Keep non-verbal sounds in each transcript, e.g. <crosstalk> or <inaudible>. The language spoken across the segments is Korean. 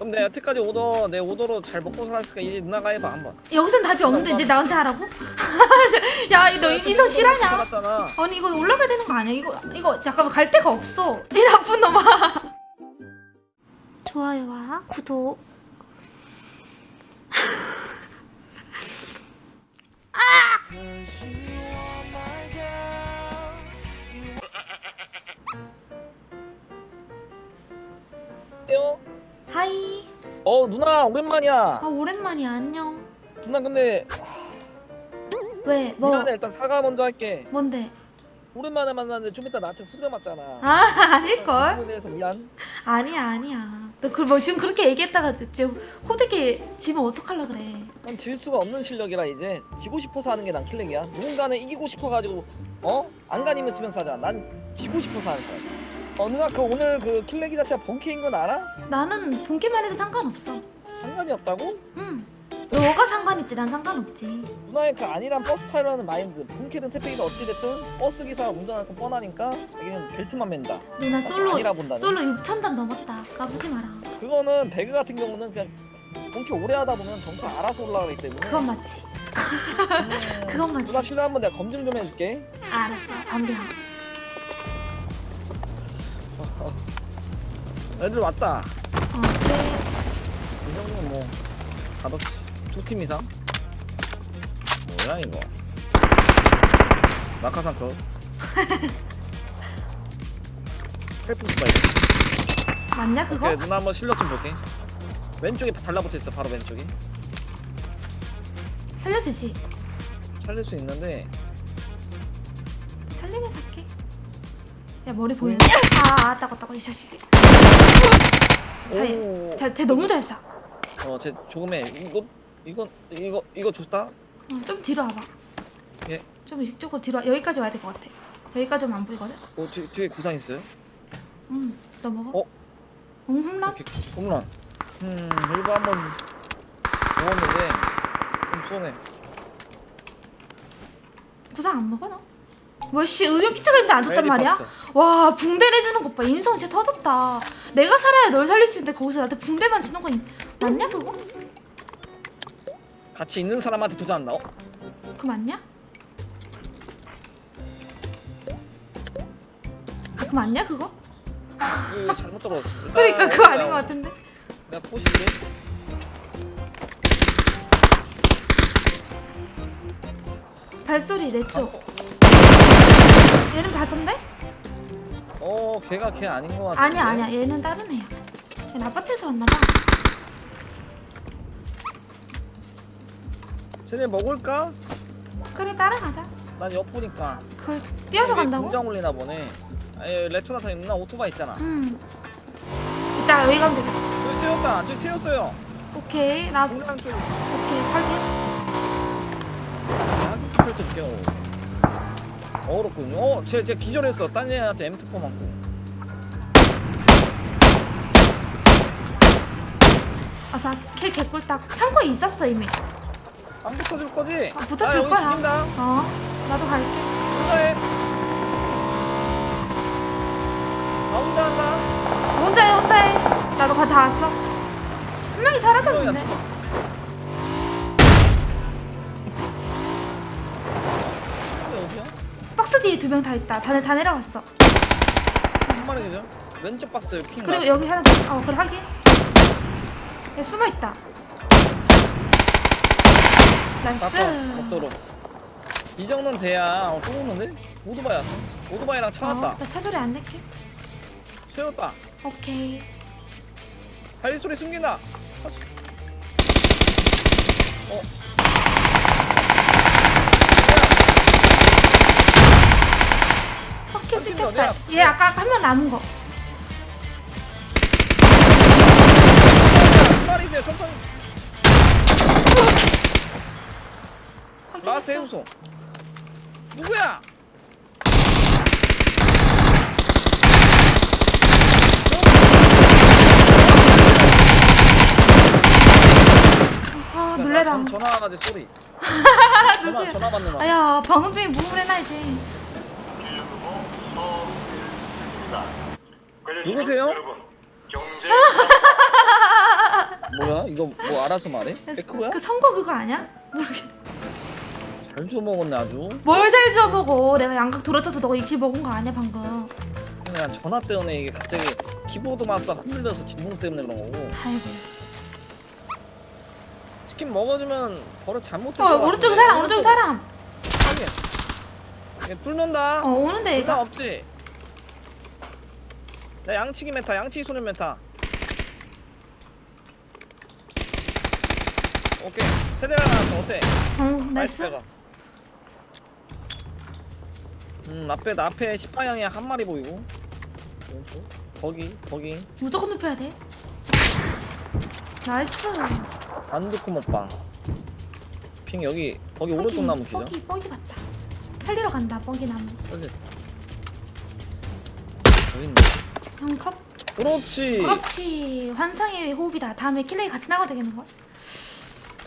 그럼 내가 여태까지 오더 내 오더로 잘 먹고 살았으니까 이제 누나가 해봐 한번. 여기선 답이 없는데 이제 나한테 하라고? <laughs> 야너 인성 실화냐? 살았잖아. 아니 이거 올라가야 되는 거 아니야? 이거 이거 잠깐만 갈 데가 없어. <laughs> 이 나쁜 놈아. 좋아요와 구독. 어 누나 오랜만이야. 아 오랜만이야 안녕. 누나 근데 왜? 뭐? 미안해 일단 사과 먼저 할게. 뭔데? 오랜만에 만났는데 좀 이따 나한테 후드려 맞잖아. 아 <laughs> 아닐걸? 그거에 대해서 미안. 아니야 아니야. 너그뭐 지금 그렇게 얘기했다가 지금 호되게 지면 어떡하려 그래? 난 질 수가 없는 실력이라 이제 지고 싶어서 하는 게 난 킬렉이야. 누군가는 이기고 싶어가지고 어 안간힘을 쓰면서 하자. 난 지고 싶어서 하는 거야. 어 누나 그 오늘 그 킬렉이 자체가 본캐인 건 알아? 나는 본캐만 해도 상관없어. 상관이 없다고? 응. 너가 상관있지 난 상관없지. 누나의 그 아니란 버스 타려는 마인드 본캐든 세팩이든 어찌됐든 버스 기사가 운전할 건 뻔하니까 자기는 벨트만 맨다 누나 솔로 본다네 솔로 6천 장 넘었다. 까부지 마라. 그거는 배그 같은 경우는 그냥 본캐 오래 하다 보면 점차 알아서 올라가기 때문에 그건 맞지. 음, <laughs> 그건 맞지. 누나 실례 한번 내가 검증 좀 해줄게 알았어. 담배 하. 애들 왔다 어 그래. 이 정도면 뭐 가볍지 두팀 이상 뭐야 이거 낙하산 컷 <laughs> help 스파이크 맞냐 그거? 오케이 누나 한번 실력 좀 볼게 왼쪽에 달라붙어 있어 바로 왼쪽에 살려주지. 살릴 수 있는데 살리면 살게. 야 머리 보이냐? 아 따고 따고 이 자식이. 오. 쟤 너무 잘 쏴. 어, 쟤 조금해. 이거 이거 이거 이거 좋다. 어, 좀 뒤로 와봐. 예. 좀 이쪽으로 뒤로 와. 여기까지 와야 될 것 같아. 여기까지 오면 안 보이거든? 어, 뒤, 뒤에 구상 있어요? 응. 너 먹어? 어? 응, 홈런? 이렇게 홈런. 음, 이거 한번 먹었는데 좀 쏘네. 구상 안 먹어 너? 뭐씨 의료 키트가 있는데 안 줬단 메리 말이야? 박스. 와 붕대 내주는 것 봐. 인성 진짜 터졌다. 내가 살아야 널 살릴 수 있는데 거기서 나한테 붕대만 주는 건 맞냐 그거? 같이 있는 사람한테 도전한다. 어? 그거 맞냐? 아, 그거 맞냐 그거? 이거 잘못. 일단 <laughs> 그러니까 그거 아닌 것 같은데? 내가 포실게. 발소리 내 쪽. 얘는 바선데? 어, 걔가 걔 아닌 것 같아. 아니야 아니야 얘는 다른 애야. 얘는 아파트에서 왔나봐. 쟤네 먹을까? 그래 따라가자. 난 엿보니까. 그 뛰어서 간다고? 공장 올리나 보네. 아니 레토나타 누나 오토바이 있잖아. 응. 이따 여기 가면 되겠다. 저기 세웠다. 저기 세웠어요. 오케이 나 공장 쪽. 오케이 확인. 야기 펼쳐 줄게요. 어렵군요. 어, 쟤, 쟤 기절했어. 딴 애한테 M2포 맞고. 아싸 kill 개꿀딱. 창고에 있었어 이미. 안 붙어줄 거지? 아, 붙어줄 나 여기 거야. 죽인다. 어 나도 갈게. 혼자 해. 나 혼자 한다. 혼자 해 혼자 해. 나도 다 왔어. 한 명이 사라졌는데. 명 다 있다. 다, 내- 다 내려갔어. 한 마리 그죠? 왼쪽 박스 핑. 그리고 여기 하나 더. 어 그래 확인. 얘 숨어 있다. nice. 복도로. 이 정도는 돼야 어, 또 오는데? 오토바이 왔어. 오토바이랑 차 왔다. 어, 나차 소리 안 낼게. 세웠다. 오케이. 발리 소리 숨긴다. 어. 팀 찍혔다. 얘 아까 한명 남은 거. 두 마리 있어요. 천천히. 라스 확인했어. 해우소. 누구야? 아 놀래라. 전- 전화 와가지고 소리. <laughs> 전화? 전화 받는 거. 아야 방송 중에 무음을 해놔야지. 누구세요? <laughs> 경제 이거 뭐 알아서 말해? 백크로야? 그 선거 그거 아니야? 모르겠. 잘 줘먹었네 아주 뭘 잘 주워보고 내가 양각 돌아져서 너가 이렇게 먹은 거 아니야 방금. 그냥 전화 때문에 이게 갑자기 키보드 마우스가 흔들려서 진동 때문에 그런 거고 아이고. 치킨 먹어주면 버릇 잘못했어 어 오른쪽에 사람 오른쪽에 사람. 확인 얘 뚫는다 어 오는데 얘가. 없지? 야 양치기 메타 양치기 소년 메타 오케이. 세대가 나왔어. 어때? 어 나이스 음 앞에 나 앞에 10방향에 한 마리 보이고. 왼쪽 거기 거기. 무조건 눕혀야 돼. 나이스. 안두코 먹방 핑 여기 거기 오른쪽 나무 기자 뻐기 뻐기 봤다. 살리러 간다 뻐기 나무. 빨리 여기 있네 형 컷. 그렇지 그렇지. 환상의 호흡이다. 다음에 킬레이 같이 나가야 되겠는 거야.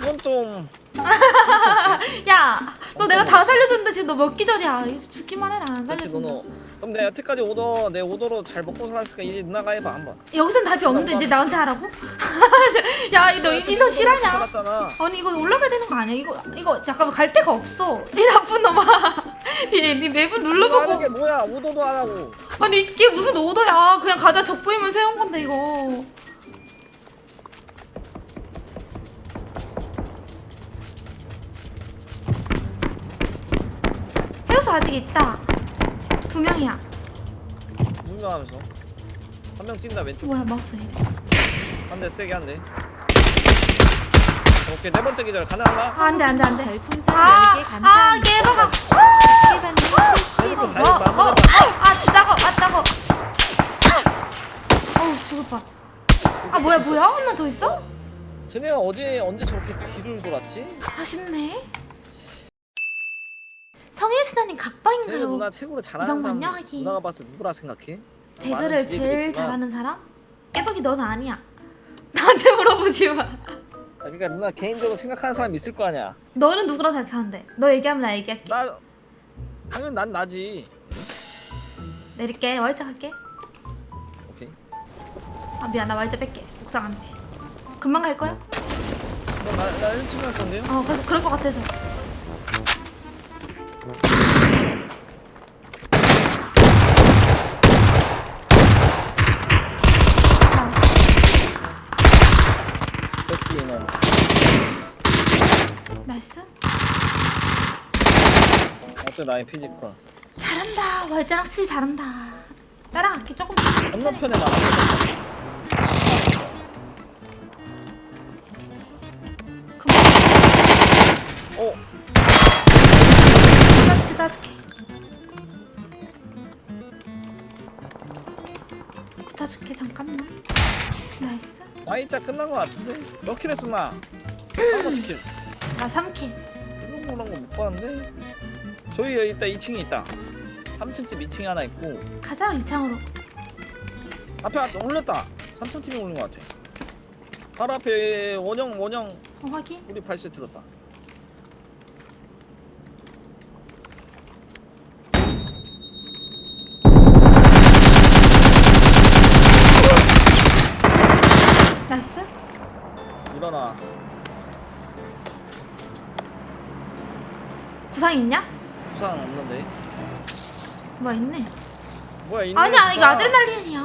이건 좀 <laughs> 야, 너 내가 다 살려줬는데 지금 너 몇 기절이야? 이제 죽기만 해라. 안 그렇지 살려준다. 그럼 내가 여태까지 오더 내 오더로 잘 먹고 살았으니까 이제 누나가 해봐 한번 여기선 답이 없는데 이제 나한테 하라고? <laughs> 야, 너 인성? 살았잖아 아니 이거 올라가야 되는 거 아니야? 이거 이거 잠깐만 갈 데가 없어. 이 나쁜 놈아. <laughs> 하는 게 눌러보고. 뭐야 오더도 안 하고 아니 이게 무슨 오더야? 그냥 가다 적 보이면 세운 건데 이거. 해우소 아직 있다. 두 명이야. 분명하면서 한 명 뛴다 왼쪽 뭐야 마우스 왜? 한대 세게 한대 오케이 네 번째 기절 가능한가? 아 안돼 안돼 안돼. 별풍선 아, 10개 아 감사합니다. 깨박아. 어, 어, 아, 아, 따가, 아, 따가. 어우, 죽을 뻔. 아, 뭐야, 뭐야? 한명더 있어? 쟤네가 어제 언제 저렇게 뒤를 돌았지? 아쉽네. 성일 신하님 쟤네 각방인가요? 누나 최고로 잘하는 사람 하긴. 누나가 때 누구라 생각해? 배그를 제일 잘하는 사람? 깨박이 넌 아니야. <laughs> 나한테 물어보지 마. 아, 그러니까 누나 개인적으로 생각하는 사람 있을 거 아니야 너는 누구라 생각하는데? 너 얘기하면 나 얘기할게. 나 당연히 난 나지 내릴게. 와이자 갈게. 오케이 아, 미안. 나 와이자 뺄게. 옥상 안 돼. 금방 갈 거야? 나나 1층 갈 건데요? 어, 그래서 그럴 것 같아서. 아, 뺏기는 나이스. 나의 피지컬 잘한다. 와이자랑 씨 잘한다. 따라갈게 조금. 건너편에 금방. 어? 붙어줄게 잠깐만. nice. Y자 끝난 거 같은데? 몇 <clears throat> kill 했어 나? 5kill 나 3kill. 이런 거란 거못 봤는데? 저희 여기 있다 2층에 있다 3층집 2층에 하나 있고 가자 2창으로. 앞에 올렸다 3층 팀이 올린 거 같아 바로 앞에 원형 원형 어, 확인. 우리 발소리 들었다 nice. 일어나 구상 있냐? 부상 없는데 뭐 있네. 뭐야 있는 아니 아니 이거. 아드레날린이야.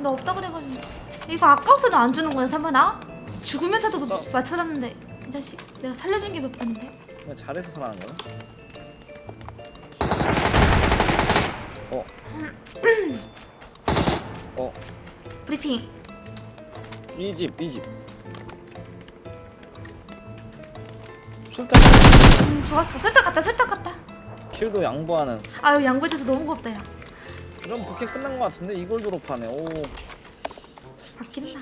나 없다 그래가지고. 이거 아까워서도 안 주는 거야 삼번아? 죽으면서도 뭐 어. 맞춰놨는데 이 자식 내가 살려준 게 몇 번인데? 그냥 잘해서 살아난 거야? 어. <clears throat> 어, 브리핑. 이 집, 이 집. 술탄 음 좋았어. 설탕 갔다 설탕 갔다. 킬도 양보하는 아유 양보해줘서 너무 고맙다 야. 그럼 부캐 끝난 거 같은데 이걸 졸업하네. 오, 바뀐다.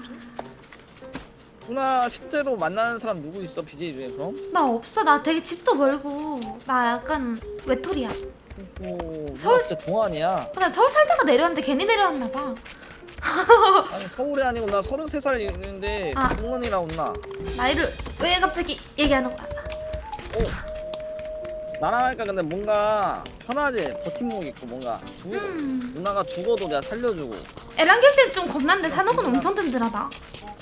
누나 실제로 만나는 사람 누구 있어 BJ 중에 그럼? 나 없어. 나 되게 집도 멀고 나 약간 외톨이야. 오, 서울- 서울 진짜 동안이야. 나 서울 살다가 내려왔는데 괜히 내려왔나 봐. 아니 서울이 아니고 나 33살 있는데 아. 동원이라 온나. 나이를 왜 갑자기 얘기하는 거야? 오. 나랑 하니까 근데 뭔가 편하지 버팀목 있고 뭔가 죽어도 음. 누나가 죽어도 내가 살려주고 에란길 땐좀 겁났는데 산옥은 엄청 든든하다.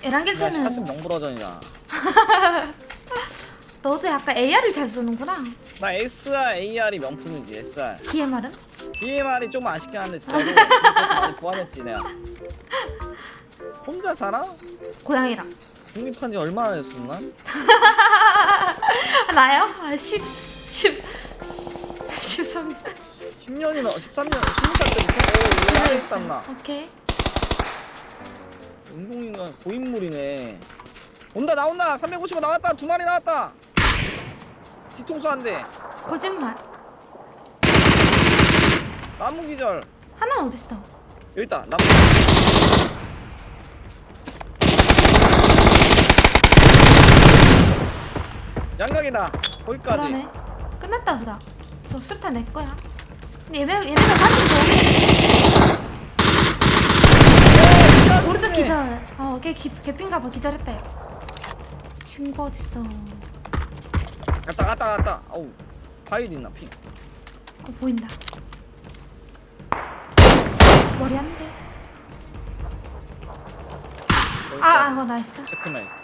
에란길 나 때는 샷은 명불허전이야 <laughs> 너도 약간 AR을 잘 쓰는구나. 나 SR, AR이 명품이지 SR DMR은? DMR이 좀 아쉽긴 한데 <laughs> 많이 보완했지 내가 혼자 살아? 고양이랑. 독립한 지 얼마나 됐었나? 아, <laughs> 나요? 아, 10, 10, 13년. 10년이나 13년 20살 때부터? 오 이거 안에 있다 나 오케이. 운동인간 고인물이네 온다 나온다 355 나왔다 두 마리 나왔다 뒤통수 한대 거짓말. 나무 기절 하나는 어딨어? 여기 있다 나무 양각이다 거기까지 그러네. 끝났다 보다. 저 술탄 내 거야. 근데 얘네 얘네가 사실 저 오른쪽 기절. 어, 걔 기, 개핀가 봐 기절했다. 얘. 친구 어딨어? 갔다 갔다 갔다 어우 바일 있나 핑 어, 보인다. 머리 한 대. 여기 아. 아, 어, 나이스. 잠깐만.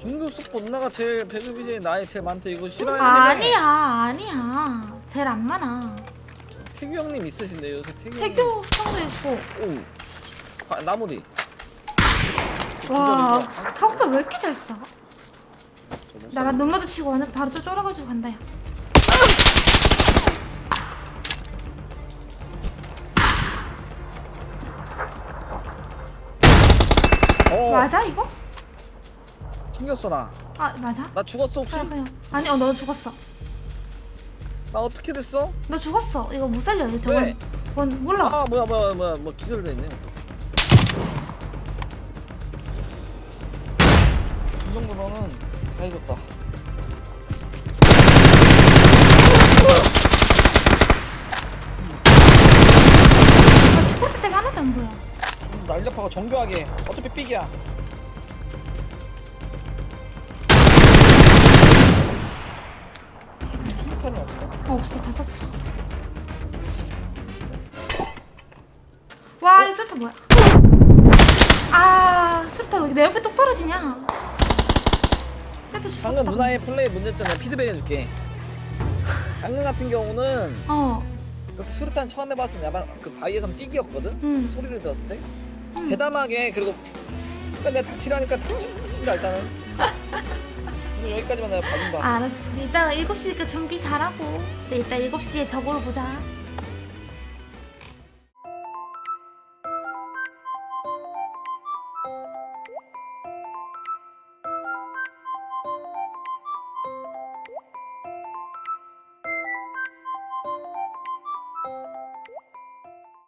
중급 속보 누나가 제일 배급이 제일 나이 제일 많대 이거 싫어해 아니야, 아니야. 제일 안 많아. 태규 형님 있으신데 요새 태규 태교 형도 있고. 오 아, 나무디 와? 카우팔 왜 이렇게 잘 써? 나랑 눈 마주치고 오늘 바로 저 쫄아가지고 간다 야. 어 맞아 이거? 튕겼어 나나 아 맞아? 죽었어 혹시? 그냥 그냥. 아니 어 너 죽었어. 나 어떻게 됐어? 너 죽었어. 이거 못 살려 이거 저건. 왜? 원 몰라. 아 뭐야 뭐야 뭐야. 뭐 기절돼 있네 이 정도면은 다 해줬다. 나 치포트 때문에 하나도 안 보여. 좀 날렵하고 정교하게. 어차피 삑이야 수탄이 없어 어 없어 다 썼어 와 이거 술타 뭐야? 아 술타 왜 내 옆에 똑 떨어지냐? 쟤도 죽었다. 방금 누나의 플레이 문제점 내가 피드백 해줄게. <laughs> 방금 같은 경우는 어. 그렇게 수류탄 처음 해봤을 때 약간 그 바위에선 삑이었거든? 응. 소리를 들었을 때? 응. 대담하게 그리고 그러니까 내가 닥치라니까 닥치, 닥친다 일단은 <laughs> 오늘 여기까지만 내가 봐준다. 알았어. 이따 7시니까 준비 잘하고. 네, 이따 7시에 저거로 보자